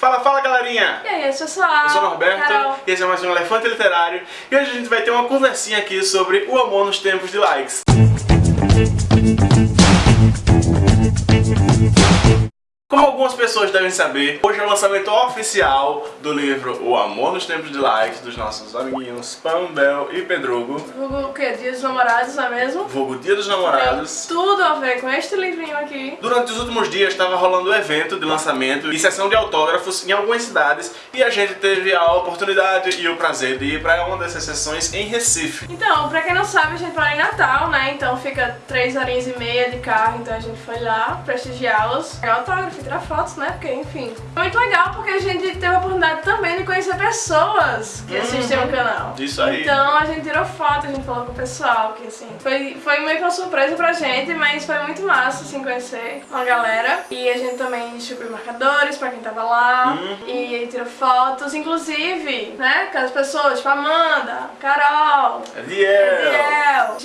Fala, fala galerinha! E aí, pessoal? Eu sou o Norberto Carol. e esse é mais um Elefante Literário e hoje a gente vai ter uma conversinha aqui sobre o amor nos tempos de likes. Como algumas pessoas devem saber, hoje é o lançamento oficial do livro O Amor nos Tempos de Likes dos nossos amiguinhos Pam, Bel e Pedrugo, Vulgo o quê? Dia dos namorados, não é mesmo? vulgo Dia dos Namorados. Tem tudo a ver com este livrinho aqui. Durante os últimos dias estava rolando o evento de lançamento e sessão de autógrafos em algumas cidades e a gente teve a oportunidade e o prazer de ir para uma dessas sessões em Recife. Então, pra quem não sabe, a gente mora em Natal, né? Então fica três horinhas e meia de carro, então a gente foi lá prestigiá-los, pegar autógrafo tirar fotos, né? Porque, enfim. Foi muito legal porque a gente teve a oportunidade também de conhecer pessoas que assistem o canal. Isso aí. Então a gente tirou foto, a gente falou com o pessoal, que assim, foi, foi meio que uma surpresa pra gente, mas foi muito massa, assim, conhecer uma galera. E a gente também distribuiu marcadores pra quem tava lá, Uhum. e aí tirou fotos, inclusive, né, com as pessoas, tipo Amanda, Carol, Ariel! Ariel,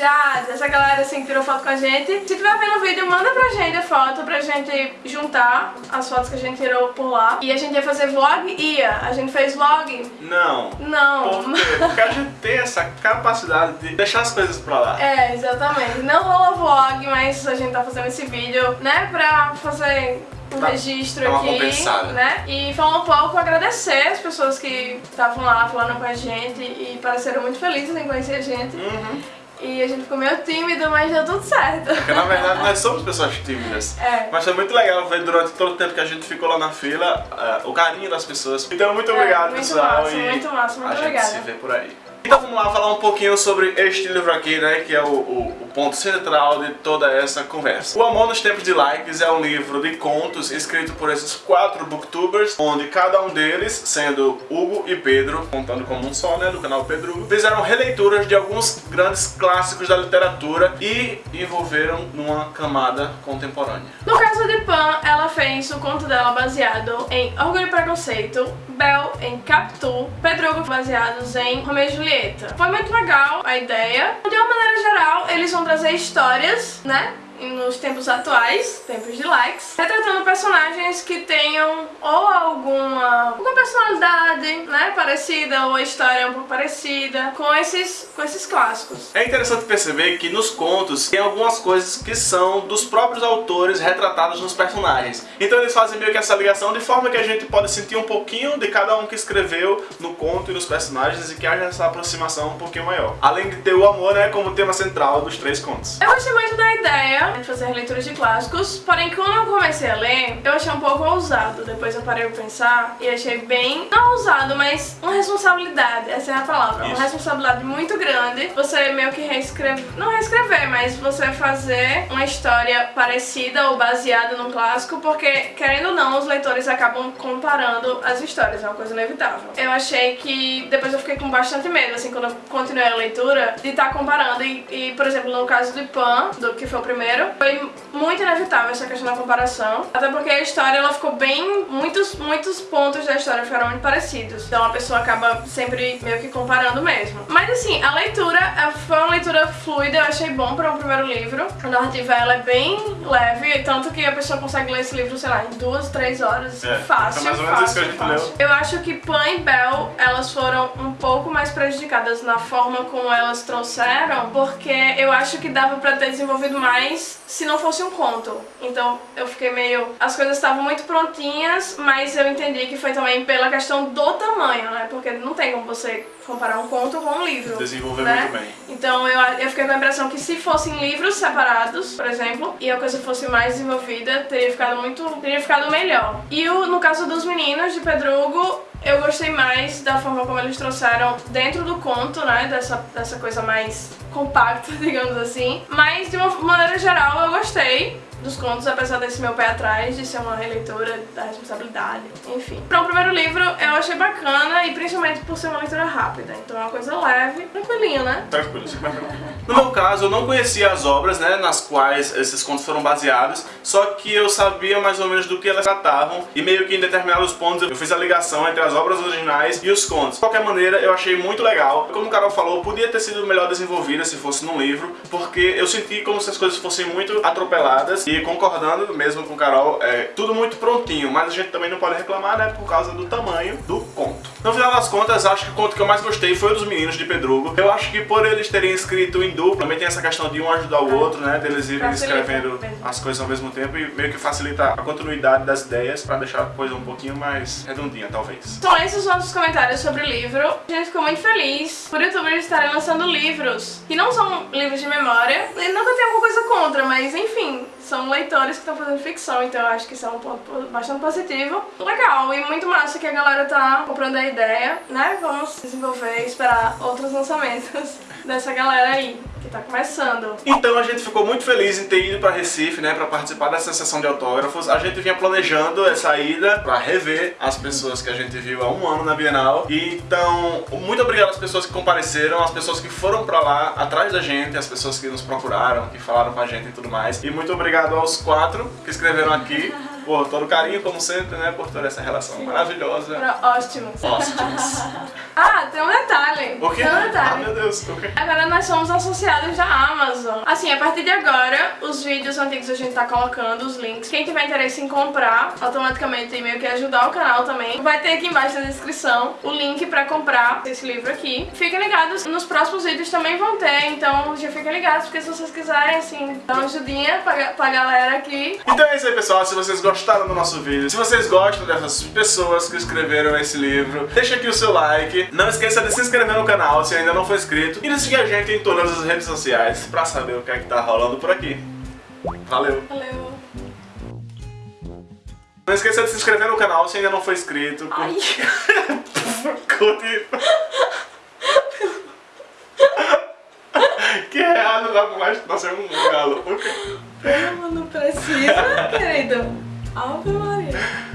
Jade, essa galera assim que tirou foto com a gente. Se tiver vendo o vídeo, manda pra gente a foto pra gente juntar as fotos que a gente tirou por lá. E a gente ia fazer vlog? Ia. A gente fez vlog? Não. Não. Porque a gente tem essa capacidade de deixar as coisas pra lá. É, exatamente. Não rolou vlog, mas a gente tá fazendo esse vídeo, né, pra fazer um Tá- registro tá aqui, né? E falar um pouco, agradecer as pessoas que estavam lá falando com a gente e pareceram muito felizes em conhecer a gente. Uhum. E a gente ficou meio tímido, mas deu tudo certo. Porque na verdade nós somos pessoas tímidas. É. Mas foi muito legal ver durante todo o tempo que a gente ficou lá na fila eh, o carinho das pessoas. Então muito obrigado, É, muito pessoal. massa, e muito massa, muito a gente obrigada. se vê por aí. Então vamos lá falar um pouquinho sobre este livro aqui, né? Que é o- o ponto central de toda essa conversa. O Amor nos Tempos de Likes é um livro de contos escrito por esses quatro booktubers, onde cada um deles, sendo Hugo e Pedro, contando como um só, né? Do canal Pedro, fizeram releituras de alguns grandes clássicos da literatura e envolveram numa camada contemporânea. No caso de Pan, ela fez o conto dela baseado em Orgulho e Preconceito, Bel em Capitu, Pedro baseados em Romeo e Julieta. Foi muito legal a ideia. De uma maneira geral, eles vão trazer histórias, né? Nos tempos atuais, tempos de likes, retratando personagens que tenham ou alguma, alguma personalidade, né, parecida, ou a história é um pouco parecida com esses, com esses clássicos. É interessante perceber que nos contos tem algumas coisas que são dos próprios autores retratadas nos personagens. Então eles fazem meio que essa ligação de forma que a gente pode sentir um pouquinho de cada um que escreveu no conto e nos personagens e que haja essa aproximação um pouquinho maior. Além de ter o amor né, como tema central dos três contos. Eu gostei muito da ideia de fazer leituras de clássicos, porém quando eu comecei a ler, eu achei um pouco ousado. Depois eu parei pra pensar e achei bem, não ousado, mas uma responsabilidade, essa é a palavra. Uma Isso. responsabilidade muito grande. Você meio que reescrever, não reescrever, mas você fazer uma história parecida ou baseada num clássico, porque querendo ou não, os leitores acabam comparando as histórias, é uma coisa inevitável. Eu achei que depois eu fiquei com bastante medo, assim, quando eu continuei a leitura, de estar comparando. E, e, por exemplo, no caso de Pan, do que foi o primeiro, foi muito inevitável essa questão da comparação. Até porque a história ela ficou bem. Muitos, muitos pontos da história ficaram muito parecidos. Então a pessoa acaba sempre meio que comparando mesmo. Mas assim, a leitura eh, foi uma leitura fluida, eu achei bom para um primeiro livro. A narrativa ela é bem leve, tanto que a pessoa consegue ler esse livro, sei lá, em duas, três horas. É, fácil, mais ou menos fácil, isso que a gente fácil. leu. Eu acho que Pan e Bell, elas foram um pouco mais prejudicadas na forma como elas trouxeram, porque eu acho que dava pra ter desenvolvido mais se não fosse um conto. Então eu fiquei meio. As coisas estavam muito prontinhas, mas eu entendi que foi também pela questão do tamanho, né? Porque não tem como você comparar um conto com um livro. Desenvolver né? muito bem. Então eu, eu fiquei com a impressão que se fossem livros separados, por exemplo, e a coisa fosse mais desenvolvida, teria ficado muito. teria ficado melhor. E o, no caso dos meninos de Pedrugo, eu gostei mais da forma como eles trouxeram dentro do conto, né? Dessa, dessa coisa mais compacta, digamos assim. Mas de uma maneira geral eu gostei dos contos, apesar desse meu pé atrás, de ser uma releitura da responsabilidade, enfim. Para o primeiro livro eu achei bacana e principalmente por ser uma leitura rápida, então é uma coisa leve, tranquilinha, né? Tranquilo, super. No meu caso, eu não conhecia as obras, né, nas quais esses contos foram baseados, só que eu sabia mais ou menos do que elas tratavam e meio que em determinados pontos eu fiz a ligação entre as obras originais e os contos. De qualquer maneira, eu achei muito legal. Como o Carol falou, podia ter sido melhor desenvolvida se fosse num livro, porque eu senti como se as coisas fossem muito atropeladas e concordando mesmo com o Carol, é tudo muito prontinho, mas a gente também não pode reclamar, né, por causa do tamanho do conto. No final das contas, acho que o conto que eu mais gostei foi o dos meninos de Pedrugo. Eu acho que por eles terem escrito em dupla, também tem essa questão de um ajudar o outro, né, deles irem escrevendo as coisas ao mesmo tempo e meio que facilita a continuidade das ideias pra deixar a coisa um pouquinho mais redondinha, talvez. São esses os nossos comentários sobre o livro. A gente ficou muito feliz por youtubers estarem lançando livros que não são livros de memória. E nunca tem alguma coisa contra, mas enfim, são leitores que estão fazendo ficção, então eu acho que isso é um ponto po- bastante positivo. Legal, e muito massa que a galera tá comprando a ideia, né? Vamos desenvolver e esperar outros lançamentos dessa galera aí, que tá começando. Então a gente ficou muito feliz em ter ido para Recife, né, para participar dessa sessão de autógrafos. A gente vinha planejando essa ida para rever as pessoas que a gente viu há um ano na Bienal. E então, muito obrigado às pessoas que compareceram, às pessoas que foram para lá atrás da gente, às pessoas que nos procuraram, que falaram com a gente e tudo mais. E muito obrigado aos quatro que escreveram aqui. Por todo o carinho, como sempre, né, por toda essa relação maravilhosa. Pra ótimos. Óstimos. Ah, tem um detalhe. O quê? Tem um Ah, detalhe. meu Deus, o quê? Agora nós somos associados da Amazon. Assim, a partir de agora, os vídeos antigos a gente tá colocando, os links. Quem tiver interesse em comprar, automaticamente meio que ajudar o canal também, vai ter aqui embaixo na descrição o link pra comprar esse livro aqui. Fiquem ligados, nos próximos vídeos também vão ter, então já fiquem ligados, porque se vocês quiserem, assim, dar uma ajudinha pra, pra galera aqui, Então é isso aí, pessoal. Se vocês gostaram do nosso vídeo, se vocês gostam dessas pessoas que escreveram esse livro, deixa aqui o seu like. Não esqueça de se inscrever no canal se ainda não for inscrito. E de seguir a gente em todas as redes sociais pra saber o que é que tá rolando por aqui. Valeu! valeu. Não esqueça de se inscrever no canal se ainda não for inscrito. Ai. Curte. que errado dá pra mais nascer um galo. Não, não precisa, querido. 아무 말이에요.